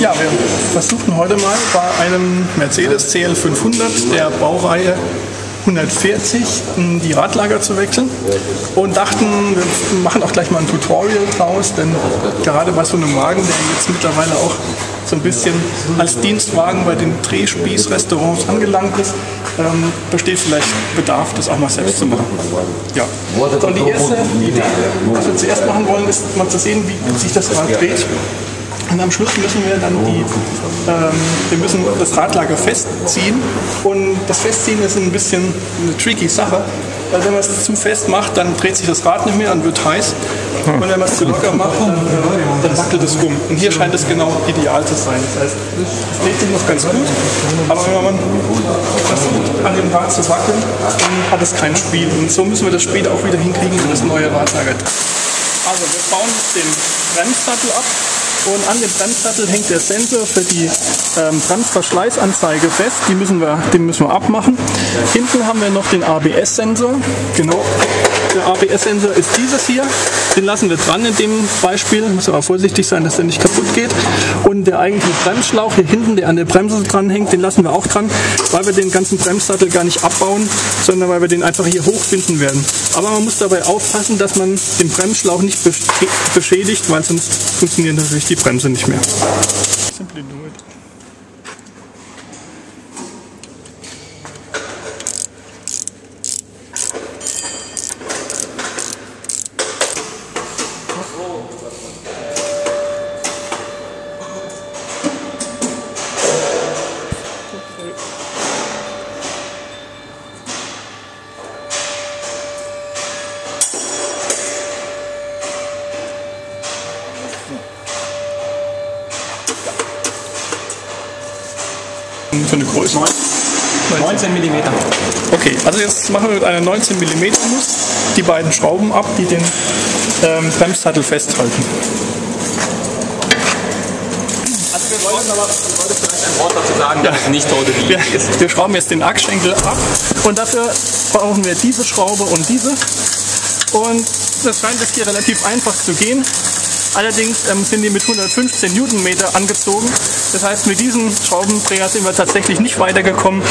Ja, wir versuchen heute mal bei einem Mercedes CL500 der Baureihe 140 die Radlager zu wechseln und dachten, wir machen auch gleich mal ein Tutorial draus, denn gerade bei so einem Wagen, der jetzt mittlerweile auch so ein bisschen als Dienstwagen bei den Drehspieß-Restaurants angelangt ist, ähm, besteht vielleicht Bedarf, das auch mal selbst zu machen. Ja. So, und die erste Idee, was wir zuerst machen wollen, ist mal zu sehen, wie sich das Rad dreht. Und am Schluss müssen wir dann die, ähm, wir müssen das Radlager festziehen. Und das Festziehen ist ein bisschen eine tricky Sache, weil wenn man es zu fest macht, dann dreht sich das Rad nicht mehr und wird heiß. Und wenn man es zu locker macht, dann, dann wackelt es rum. Und hier scheint es genau ideal zu sein. Das heißt, es dreht sich noch ganz gut, aber wenn man versucht, an dem Rad zu wackeln, dann hat es kein Spiel. Und so müssen wir das später auch wieder hinkriegen, wenn das neue Radlager. Also wir bauen jetzt den Bremssattel ab und an dem Bremssattel hängt der Sensor für die ähm, Bremsverschleißanzeige fest. Die müssen wir, den müssen wir abmachen. Hinten haben wir noch den ABS-Sensor. Genau. Der ABS-Sensor ist dieses hier. Den lassen wir dran in dem Beispiel. Muss aber vorsichtig sein, dass der nicht kaputt geht. Und der eigentliche Bremsschlauch hier hinten, der an der Bremse dran hängt, den lassen wir auch dran, weil wir den ganzen Bremssattel gar nicht abbauen, sondern weil wir den einfach hier hochbinden werden. Aber man muss dabei aufpassen, dass man den Bremsschlauch nicht beschädigt, weil sonst funktioniert natürlich die Bremse nicht mehr. Simply do it. Für eine Größe? 19 mm. Okay, also jetzt machen wir mit einer 19 mm Nuss die beiden Schrauben ab, die den ähm, Bremssattel festhalten. Also wir wollten aber ich wollte vielleicht ein Wort dazu sagen, dass es nicht heute die Wir, wir schrauben jetzt den Achsschenkel ab und dafür brauchen wir diese Schraube und diese. Und das scheint jetzt hier relativ einfach zu gehen. Allerdings ähm, sind die mit 115 Newtonmeter angezogen. Das heißt, mit diesem Schraubendreher sind wir tatsächlich nicht weitergekommen,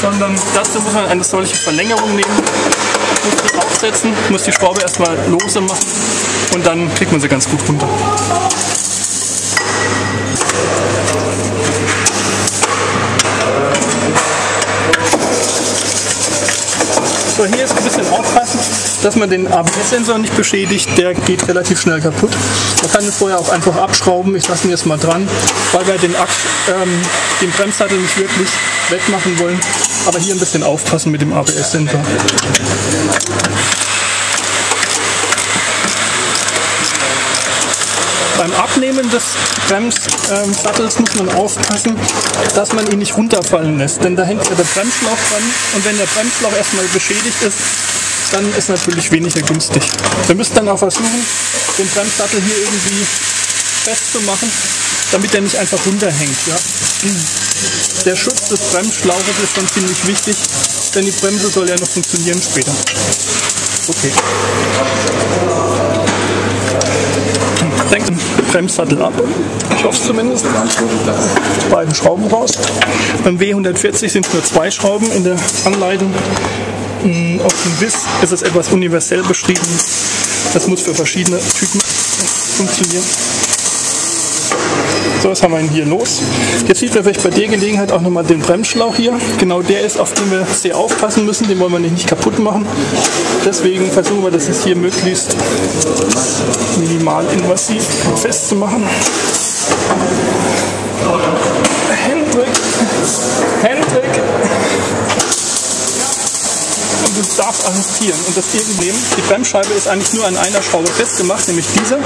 sondern dazu muss man eine solche Verlängerung nehmen, muss die aufsetzen, muss die Schraube erstmal lose machen und dann kriegt man sie ganz gut runter. So, hier ist ein bisschen aufpassen, dass man den ABS-Sensor nicht beschädigt. Der geht relativ schnell kaputt. Man kann ihn vorher auch einfach abschrauben. Ich lasse ihn jetzt mal dran, weil wir den, Achs, ähm, den Bremssattel nicht wirklich wegmachen wollen. Aber hier ein bisschen aufpassen mit dem ABS-Sensor. Beim Abnehmen des Bremssattels muss man aufpassen, dass man ihn nicht runterfallen lässt. Denn da hängt ja der Bremsschlauch dran. Und wenn der Bremsschlauch erstmal beschädigt ist, dann ist natürlich weniger günstig. Wir müssen dann auch versuchen, den Bremssattel hier irgendwie festzumachen, damit er nicht einfach runterhängt. Ja. Der Schutz des Bremsschlauches ist schon ziemlich wichtig, denn die Bremse soll ja noch funktionieren später. Okay. Senkt den Bremssattel ab. Ich hoffe es zumindest. Beiden Schrauben raus. Beim W140 sind es nur zwei Schrauben in der Anleitung. Auf dem WIS ist es etwas universell beschrieben. Das muss für verschiedene Typen funktionieren. So, was haben wir denn hier los? Jetzt sieht man vielleicht bei der Gelegenheit auch nochmal den Bremsschlauch hier. Genau der ist, auf den wir sehr aufpassen müssen. Den wollen wir nicht kaputt machen. Deswegen versuchen wir das jetzt hier möglichst minimal invasiv festzumachen. Hendrik, Hendrik. Du darfst assistieren und das nehmen. Die Bremsscheibe ist eigentlich nur an einer Schraube festgemacht, nämlich diese.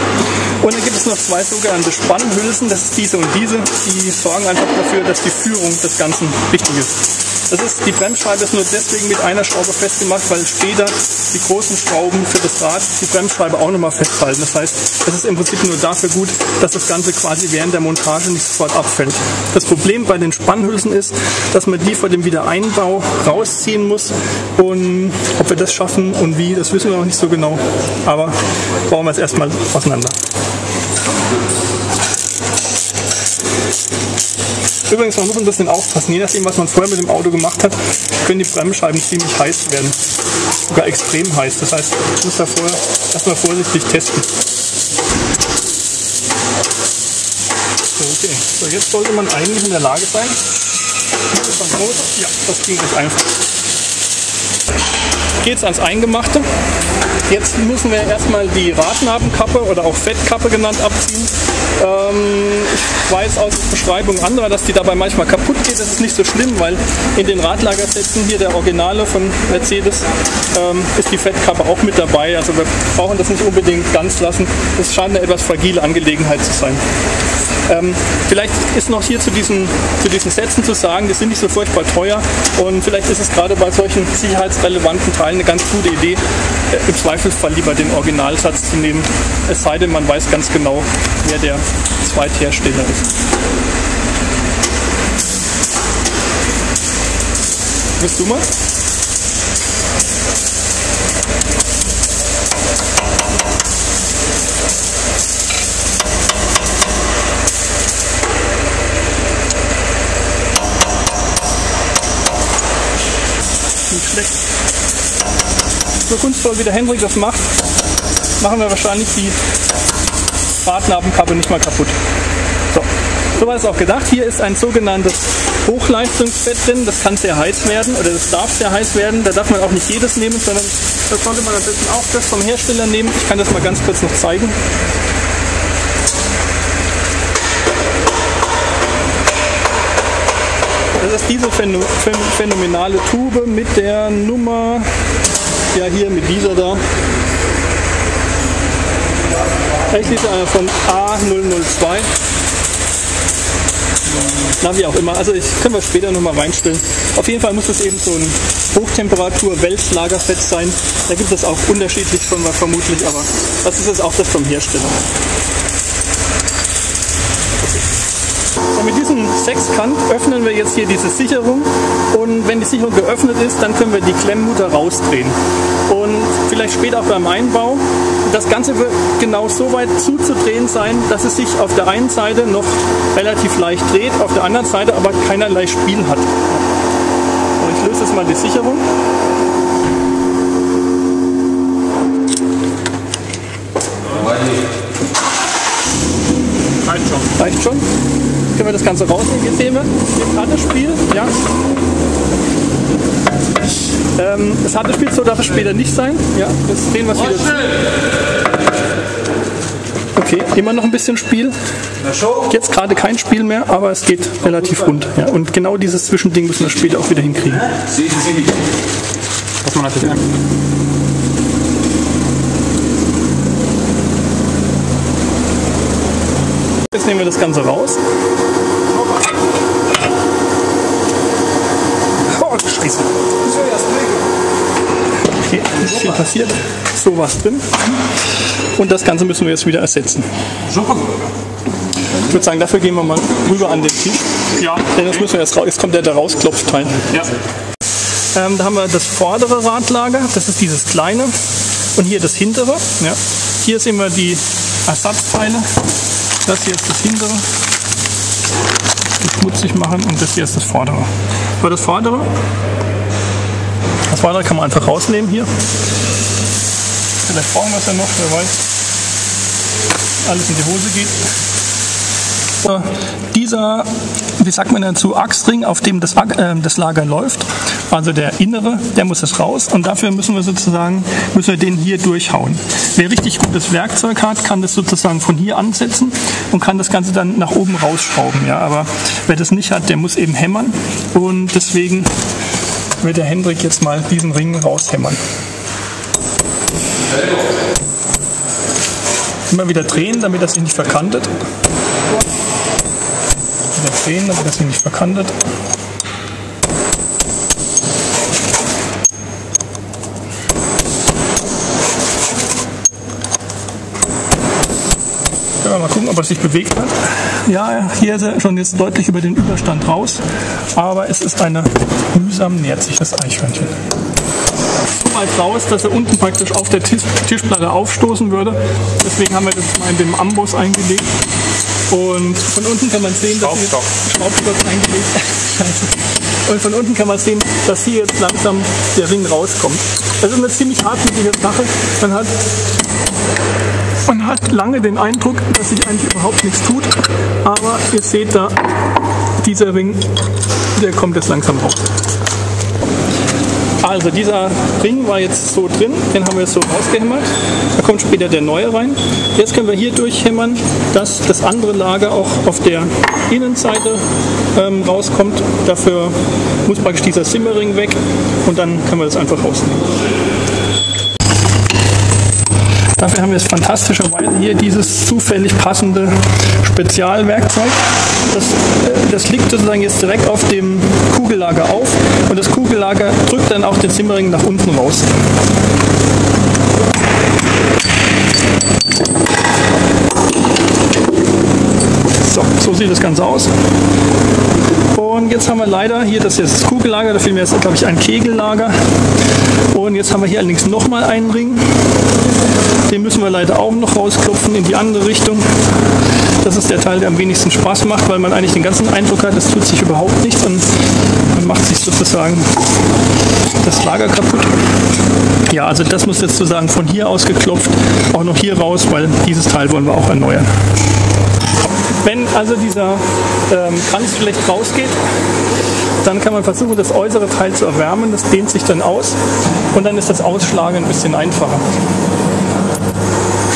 Und dann gibt es noch zwei sogenannte Spannhülsen, das ist diese und diese. Die sorgen einfach dafür, dass die Führung des Ganzen richtig ist. Das ist, die Bremsscheibe ist nur deswegen mit einer Schraube festgemacht, weil später die großen Schrauben für das Rad die Bremsscheibe auch nochmal festhalten. Das heißt, es ist im Prinzip nur dafür gut, dass das Ganze quasi während der Montage nicht sofort abfällt. Das Problem bei den Spannhülsen ist, dass man die vor dem Wiedereinbau rausziehen muss und ob wir das schaffen und wie, das wissen wir noch nicht so genau. Aber bauen wir es erstmal auseinander. Übrigens, man muss ein bisschen aufpassen. Je nachdem, was man vorher mit dem Auto gemacht hat, können die Bremsscheiben ziemlich heiß werden. Sogar extrem heiß. Das heißt, ich muss da vorher erstmal vorsichtig testen. Okay. So, jetzt sollte man eigentlich in der Lage sein. Ja, das ging recht einfach. Geht's ans Eingemachte. Jetzt müssen wir erstmal die Radnabenkappe oder auch Fettkappe genannt abziehen. Ähm, ich weiß aus Beschreibungen anderer, dass die dabei manchmal kaputt ist nicht so schlimm, weil in den Radlagersätzen hier der Originale von Mercedes ähm, ist die Fettkappe auch mit dabei. Also wir brauchen das nicht unbedingt ganz lassen. Es scheint eine etwas fragile Angelegenheit zu sein. Ähm, vielleicht ist noch hier zu diesen, zu diesen Sätzen zu sagen, die sind nicht so furchtbar teuer und vielleicht ist es gerade bei solchen sicherheitsrelevanten Teilen eine ganz gute Idee, äh, im Zweifelsfall lieber den Originalsatz zu nehmen, es sei denn, man weiß ganz genau, wer der Zweithersteller ist. Willst du mal? Nicht schlecht. So kunstvoll wie der Hendrik das macht, machen wir wahrscheinlich die Radnabenkappe nicht mal kaputt. So. So war es auch gedacht. Hier ist ein sogenanntes Hochleistungsfett drin. Das kann sehr heiß werden oder das darf sehr heiß werden. Da darf man auch nicht jedes nehmen, sondern da sollte man am besten auch das vom Hersteller nehmen. Ich kann das mal ganz kurz noch zeigen. Das ist diese phänomenale Tube mit der Nummer, ja hier mit dieser da. Eigentlich ist einer von A002. Na, wie auch immer. Also ich können wir später nochmal reinstellen. Auf jeden Fall muss es eben so ein Hochtemperatur-Wälzlagerfett sein. Da gibt es auch unterschiedlich von vermutlich, aber das ist jetzt auch das vom Hersteller. Mit diesem Sechskant öffnen wir jetzt hier diese Sicherung und wenn die Sicherung geöffnet ist, dann können wir die Klemmmutter rausdrehen. Und vielleicht später auch beim Einbau. Das Ganze wird genau so weit zuzudrehen sein, dass es sich auf der einen Seite noch relativ leicht dreht, auf der anderen Seite aber keinerlei Spiel hat. Und ich löse jetzt mal die Sicherung. Reicht schon. Reicht schon können wir das Ganze rausnehmen. Jetzt sehen wir, jetzt hat das Spiel, ja. Ähm, das Spiel, so darf es später nicht sein. Ja, jetzt drehen wir wieder. Okay, immer noch ein bisschen Spiel. Jetzt gerade kein Spiel mehr, aber es geht relativ rund. Ja, und genau dieses Zwischending müssen wir später auch wieder hinkriegen. Was man natürlich Jetzt nehmen wir das Ganze raus. Oh, Scheiße. Okay, ist viel passiert. So was drin. Und das Ganze müssen wir jetzt wieder ersetzen. Ich würde sagen, dafür gehen wir mal rüber an den Tisch. Ja. Denn das müssen wir jetzt raus. Jetzt kommt der da rausklopfteil. Ja. Ähm, da haben wir das vordere Radlager, das ist dieses kleine. Und hier das hintere. Ja. Hier sehen wir die Ersatzteile das hier ist das hintere. Das schmutzig machen und das hier ist das vordere. Für das vordere, das vordere kann man einfach rausnehmen hier. Vielleicht brauchen wir es ja noch, wer weiß. Alles in die Hose geht. Dieser, wie sagt man dazu, Achsring, auf dem das, äh, das Lager läuft, also der innere, der muss es raus und dafür müssen wir sozusagen, müssen wir den hier durchhauen. Wer richtig gutes Werkzeug hat, kann das sozusagen von hier ansetzen und kann das Ganze dann nach oben rausschrauben. Ja, aber wer das nicht hat, der muss eben hämmern und deswegen wird der Hendrik jetzt mal diesen Ring raushämmern. Immer wieder drehen, damit das sich nicht verkantet. Wieder drehen, damit das sich nicht verkantet. Wir mal gucken, ob er sich bewegt hat. Ja, hier ist er schon jetzt deutlich über den Überstand raus, aber es ist eine mühsam nähert sich das Eichhörnchen. So weit raus, dass er unten praktisch auf der Tisch, Tischplatte aufstoßen würde. Deswegen haben wir das mal in dem Amboss eingelegt. Und von unten kann man sehen, dass Schraubstock. Schraubstock eingelegt. Scheiße. Und von unten kann man sehen, dass hier jetzt langsam der Ring rauskommt. Das ist eine ziemlich hartnäckige Sache. Man hat, man hat lange den Eindruck, dass sich eigentlich überhaupt nichts tut. Aber ihr seht da, dieser Ring, der kommt jetzt langsam raus. Also dieser Ring war jetzt so drin, den haben wir jetzt so rausgehämmert. Da kommt später der neue rein. Jetzt können wir hier durchhämmern, dass das andere Lager auch auf der Innenseite ähm, rauskommt. Dafür muss praktisch dieser Simmering weg und dann können wir das einfach rausnehmen. Dafür haben wir jetzt fantastischerweise hier dieses zufällig passende Spezialwerkzeug. Das, das liegt sozusagen jetzt direkt auf dem Kugellager auf und das Kugellager drückt dann auch den Simmering nach unten raus. So, so sieht das Ganze aus. Und jetzt haben wir leider hier, das ist das Kugellager, da mir jetzt, glaube ich, ein Kegellager. Und jetzt haben wir hier allerdings nochmal einen Ring. Den müssen wir leider auch noch rausklopfen in die andere Richtung. Das ist der Teil, der am wenigsten Spaß macht, weil man eigentlich den ganzen Eindruck hat, es tut sich überhaupt nichts und man macht sich sozusagen das Lager kaputt. Ja, also das muss jetzt sozusagen von hier aus geklopft, auch noch hier raus, weil dieses Teil wollen wir auch erneuern. Wenn also dieser ähm, Kranz schlecht rausgeht, dann kann man versuchen, das äußere Teil zu erwärmen. Das dehnt sich dann aus und dann ist das Ausschlagen ein bisschen einfacher.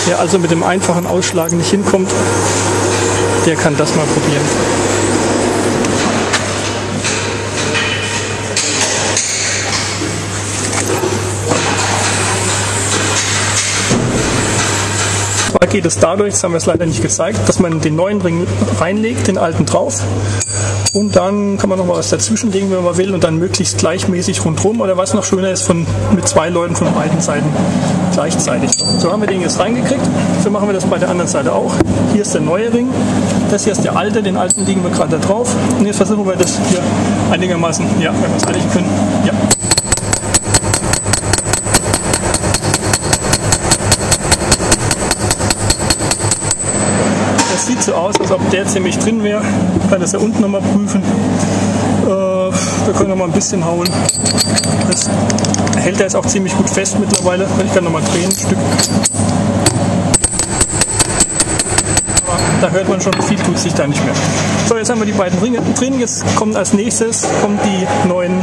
Wer also mit dem einfachen Ausschlagen nicht hinkommt, der kann das mal probieren. Geht es dadurch, das haben wir es leider nicht gezeigt, dass man den neuen Ring reinlegt, den alten drauf. Und dann kann man noch mal was dazwischen legen, wenn man will, und dann möglichst gleichmäßig rundherum. Oder was noch schöner ist, von, mit zwei Leuten von beiden Seiten gleichzeitig. So haben wir den jetzt reingekriegt. So machen wir das bei der anderen Seite auch. Hier ist der neue Ring. Das hier ist der alte, den alten liegen wir gerade da drauf. Und jetzt versuchen wir das hier einigermaßen, ja, wenn wir es einlegen können. Ja. Aus, als ob der ziemlich drin wäre. Ich kann das ja unten nochmal prüfen. Äh, wir können noch mal ein bisschen hauen. Das hält er jetzt auch ziemlich gut fest mittlerweile. Ich kann noch mal drehen ein Stück. Da hört man schon, viel tut sich da nicht mehr. So, jetzt haben wir die beiden Ringe drin. Jetzt kommt als nächstes kommen die neuen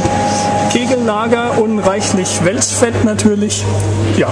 Kegellager und reichlich Welsfett natürlich. Ja,